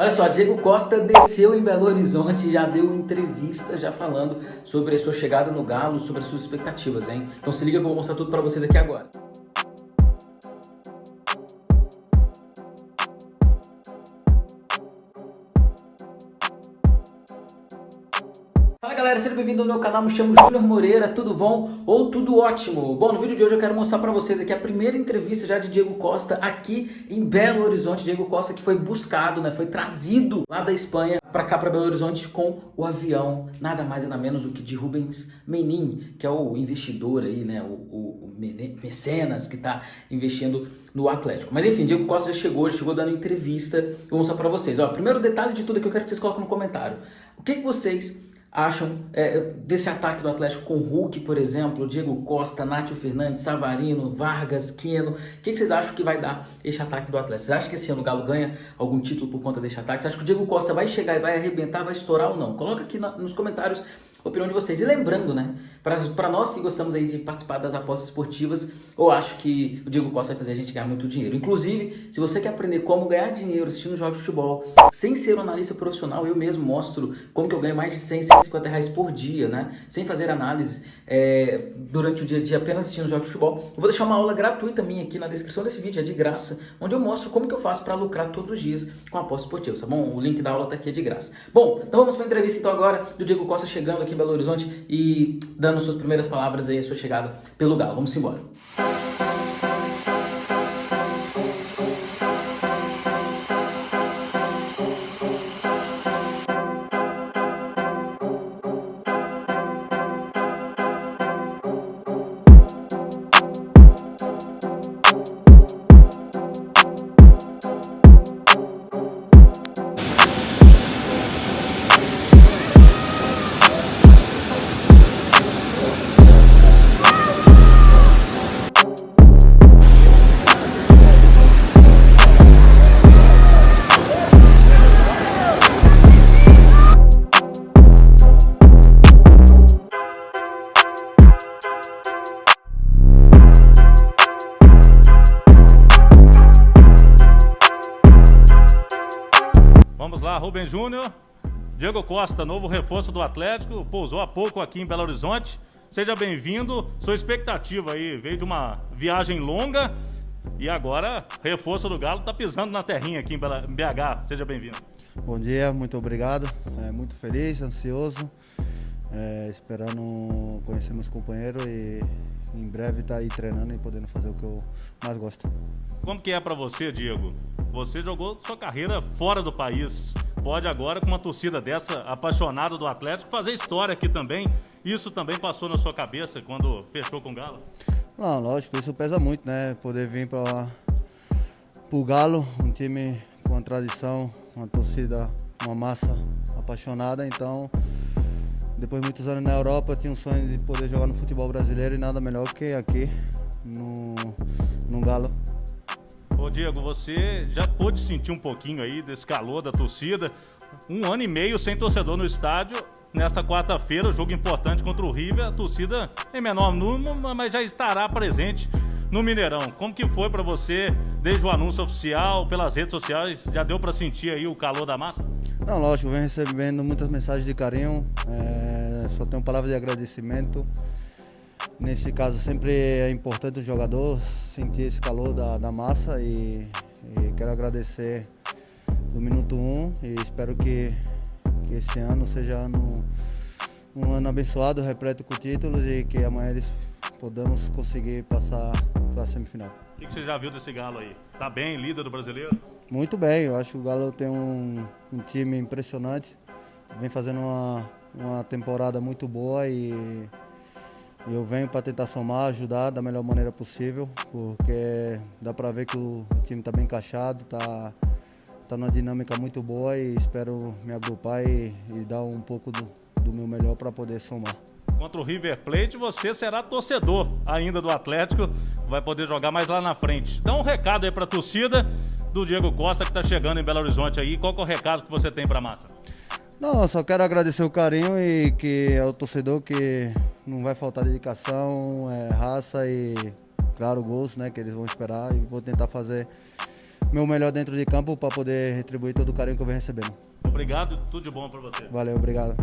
Olha só, Diego Costa desceu em Belo Horizonte, já deu entrevista já falando sobre a sua chegada no Galo, sobre as suas expectativas, hein? Então se liga que eu vou mostrar tudo pra vocês aqui agora. Fala galera, seja bem-vindo ao meu canal, me chamo Júnior Moreira, tudo bom? Ou tudo ótimo? Bom, no vídeo de hoje eu quero mostrar pra vocês aqui a primeira entrevista já de Diego Costa aqui em Belo Horizonte. Diego Costa que foi buscado, né, foi trazido lá da Espanha pra cá, pra Belo Horizonte com o avião, nada mais nada menos do que de Rubens Menin, que é o investidor aí, né, o, o, o mecenas que tá investindo no Atlético. Mas enfim, Diego Costa já chegou, ele chegou dando entrevista, eu vou mostrar pra vocês. Ó, primeiro detalhe de tudo que eu quero que vocês coloquem no comentário. O que, que vocês acham é, desse ataque do Atlético com Hulk, por exemplo, Diego Costa, Nátio Fernandes, Savarino, Vargas, Queno? O que, que, vocês acham que vai dar esse ataque do Atlético? Vocês acham que esse ano o Galo ganha algum título por conta desse ataque? Vocês acham que o Diego Costa vai chegar e vai arrebentar, vai estourar ou não? Coloca aqui na, nos comentários opinião de vocês. E lembrando, né, para nós que gostamos aí de participar das apostas esportivas, eu acho que o Diego Costa vai fazer a gente ganhar muito dinheiro. Inclusive, se você quer aprender como ganhar dinheiro assistindo jogos de futebol, sem ser um analista profissional, eu mesmo mostro como que eu ganho mais de 100, 150 reais por dia, né, sem fazer análise é, durante o dia a dia apenas assistindo jogos de futebol. Eu vou deixar uma aula gratuita minha aqui na descrição desse vídeo, é de graça, onde eu mostro como que eu faço para lucrar todos os dias com apostas esportivas, tá bom? O link da aula tá aqui, é de graça. Bom, então vamos para a entrevista então agora do Diego Costa chegando aqui em Belo Horizonte e dando suas primeiras palavras aí, a sua chegada pelo Galo. Vamos embora. Rubem Júnior, Diego Costa, novo reforço do Atlético, pousou há pouco aqui em Belo Horizonte. Seja bem-vindo. Sua expectativa aí veio de uma viagem longa e agora reforço do Galo está pisando na terrinha aqui em BH. Seja bem-vindo. Bom dia, muito obrigado. É, muito feliz, ansioso, é, esperando conhecer meus companheiros e em breve estar tá aí treinando e podendo fazer o que eu mais gosto. Como que é para você, Diego? Você jogou sua carreira fora do país pode agora, com uma torcida dessa, apaixonada do Atlético, fazer história aqui também. Isso também passou na sua cabeça quando fechou com o Galo? Não, lógico, isso pesa muito, né? Poder vir para o Galo, um time com uma tradição, uma torcida, uma massa apaixonada, então depois de muitos anos na Europa, eu tinha um sonho de poder jogar no futebol brasileiro e nada melhor que aqui no, no Galo. Ô Diego, você já pôde sentir um pouquinho aí desse calor da torcida. Um ano e meio sem torcedor no estádio. Nesta quarta-feira, jogo importante contra o River. A torcida em menor número, mas já estará presente no Mineirão. Como que foi para você, desde o anúncio oficial, pelas redes sociais? Já deu para sentir aí o calor da massa? Não, lógico, venho recebendo muitas mensagens de carinho. É, só tenho palavras de agradecimento. Nesse caso, sempre é importante o jogador sentir esse calor da, da massa e, e quero agradecer do minuto 1 um, e espero que, que esse ano seja ano, um ano abençoado, repleto com títulos e que amanhã eles podamos conseguir passar para a semifinal. O que, que, você já viu desse Galo aí? Tá bem, líder do brasileiro? Muito bem, eu acho que o Galo tem um, um time impressionante, vem fazendo uma, uma temporada muito boa e eu venho para tentar somar, ajudar da melhor maneira possível, porque dá para ver que o time está bem encaixado, está tá numa dinâmica muito boa e espero me agrupar e, e dar um pouco do, do meu melhor para poder somar. Contra o River Plate, você será torcedor ainda do Atlético, vai poder jogar mais lá na frente. Dá um recado aí para a torcida do Diego Costa que está chegando em Belo Horizonte aí. Qual é o recado que você tem para a massa? Não, só quero agradecer o carinho e que é o torcedor que não vai faltar dedicação, é, raça e, claro, gosto, né, que eles vão esperar e vou tentar fazer meu melhor dentro de campo para poder retribuir todo o carinho que eu venho recebendo. Obrigado, tudo de bom para você. Valeu, obrigado.